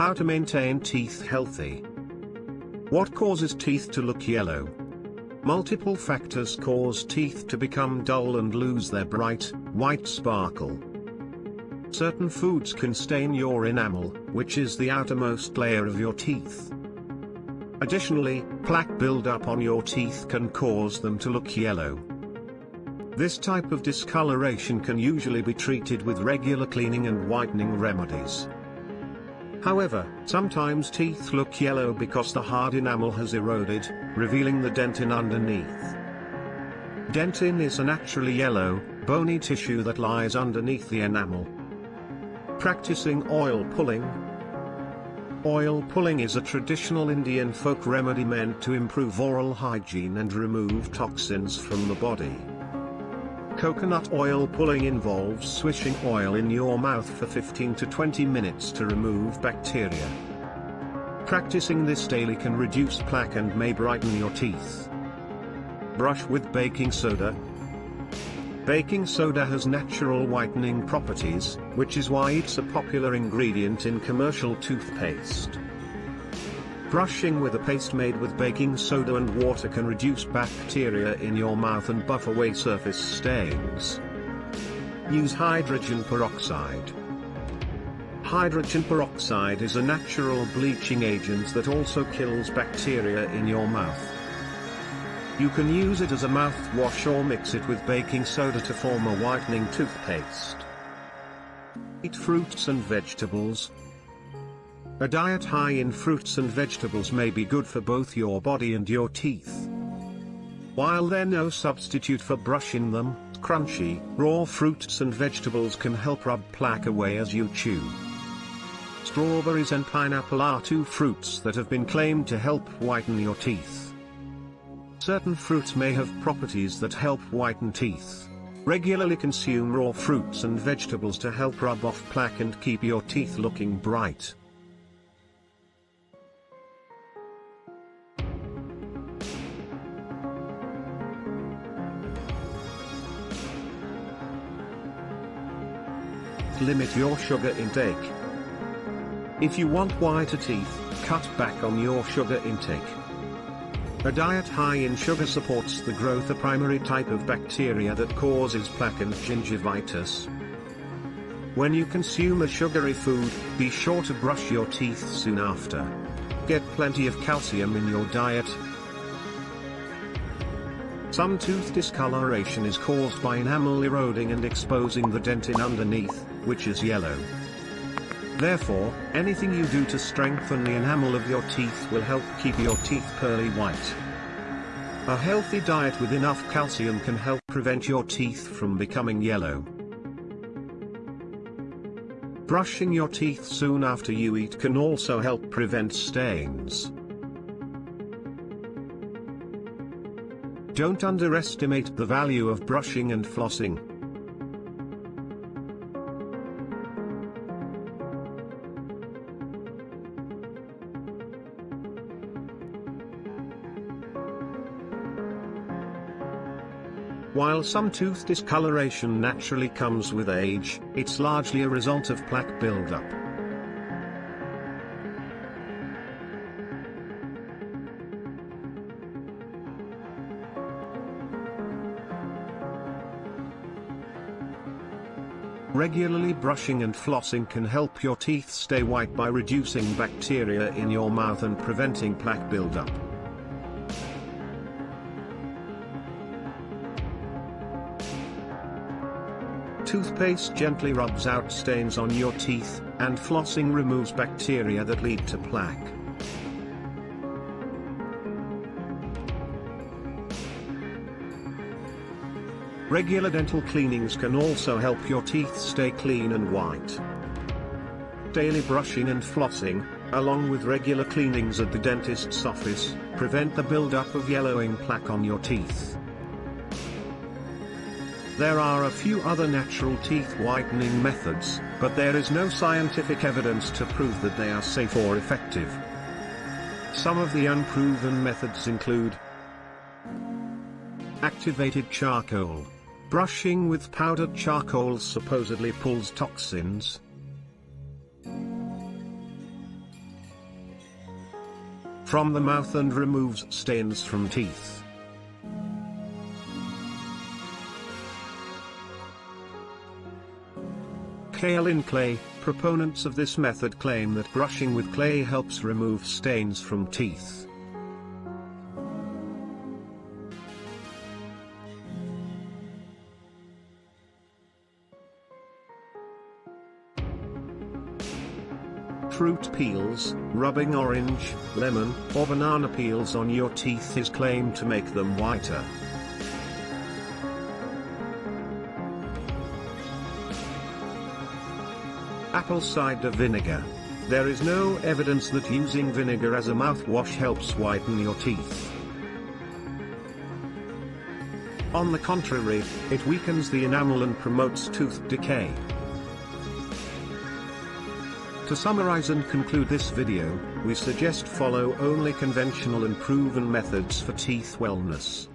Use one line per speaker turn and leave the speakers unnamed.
How to maintain teeth healthy. What causes teeth to look yellow? Multiple factors cause teeth to become dull and lose their bright, white sparkle. Certain foods can stain your enamel, which is the outermost layer of your teeth. Additionally, plaque buildup on your teeth can cause them to look yellow. This type of discoloration can usually be treated with regular cleaning and whitening remedies. However, sometimes teeth look yellow because the hard enamel has eroded, revealing the dentin underneath. Dentin is a naturally yellow, bony tissue that lies underneath the enamel. Practicing oil pulling, Oil pulling is a traditional Indian folk remedy meant to improve oral hygiene and remove toxins from the body. Coconut oil pulling involves swishing oil in your mouth for 15 to 20 minutes to remove bacteria. Practicing this daily can reduce plaque and may brighten your teeth. Brush with baking soda, Baking soda has natural whitening properties, which is why it's a popular ingredient in commercial toothpaste. Brushing with a paste made with baking soda and water can reduce bacteria in your mouth and buff away surface stains. Use hydrogen peroxide. Hydrogen peroxide is a natural bleaching agent that also kills bacteria in your mouth. You can use it as a mouthwash or mix it with baking soda to form a whitening toothpaste. Eat fruits and vegetables. A diet high in fruits and vegetables may be good for both your body and your teeth. While they're no substitute for brushing them, crunchy, raw fruits and vegetables can help rub plaque away as you chew. Strawberries and pineapple are two fruits that have been claimed to help whiten your teeth. Certain fruits may have properties that help whiten teeth. Regularly consume raw fruits and vegetables to help rub off plaque and keep your teeth looking bright. Limit your sugar intake. If you want whiter teeth, cut back on your sugar intake. A diet high in sugar supports the growth of primary type of bacteria that causes plaque and gingivitis. When you consume a sugary food, be sure to brush your teeth soon after. Get plenty of calcium in your diet. Some tooth discoloration is caused by enamel eroding and exposing the dentin underneath, which is yellow. Therefore, anything you do to strengthen the enamel of your teeth will help keep your teeth pearly white. A healthy diet with enough calcium can help prevent your teeth from becoming yellow. Brushing your teeth soon after you eat can also help prevent stains. Don't underestimate the value of brushing and flossing. While some tooth discoloration naturally comes with age, it's largely a result of plaque buildup. Regularly brushing and flossing can help your teeth stay white by reducing bacteria in your mouth and preventing plaque buildup. Toothpaste gently rubs out stains on your teeth, and flossing removes bacteria that lead to plaque. Regular dental cleanings can also help your teeth stay clean and white. Daily brushing and flossing, along with regular cleanings at the dentist's office, prevent the buildup of yellowing plaque on your teeth. There are a few other natural teeth whitening methods, but there is no scientific evidence to prove that they are safe or effective. Some of the unproven methods include Activated charcoal. Brushing with powdered charcoal supposedly pulls toxins, from the mouth and removes stains from teeth. Kaolin clay, proponents of this method claim that brushing with clay helps remove stains from teeth. fruit peels, rubbing orange, lemon, or banana peels on your teeth is claimed to make them whiter. Apple cider vinegar. There is no evidence that using vinegar as a mouthwash helps whiten your teeth. On the contrary, it weakens the enamel and promotes tooth decay. To summarize and conclude this video, we suggest follow only conventional and proven methods for teeth wellness.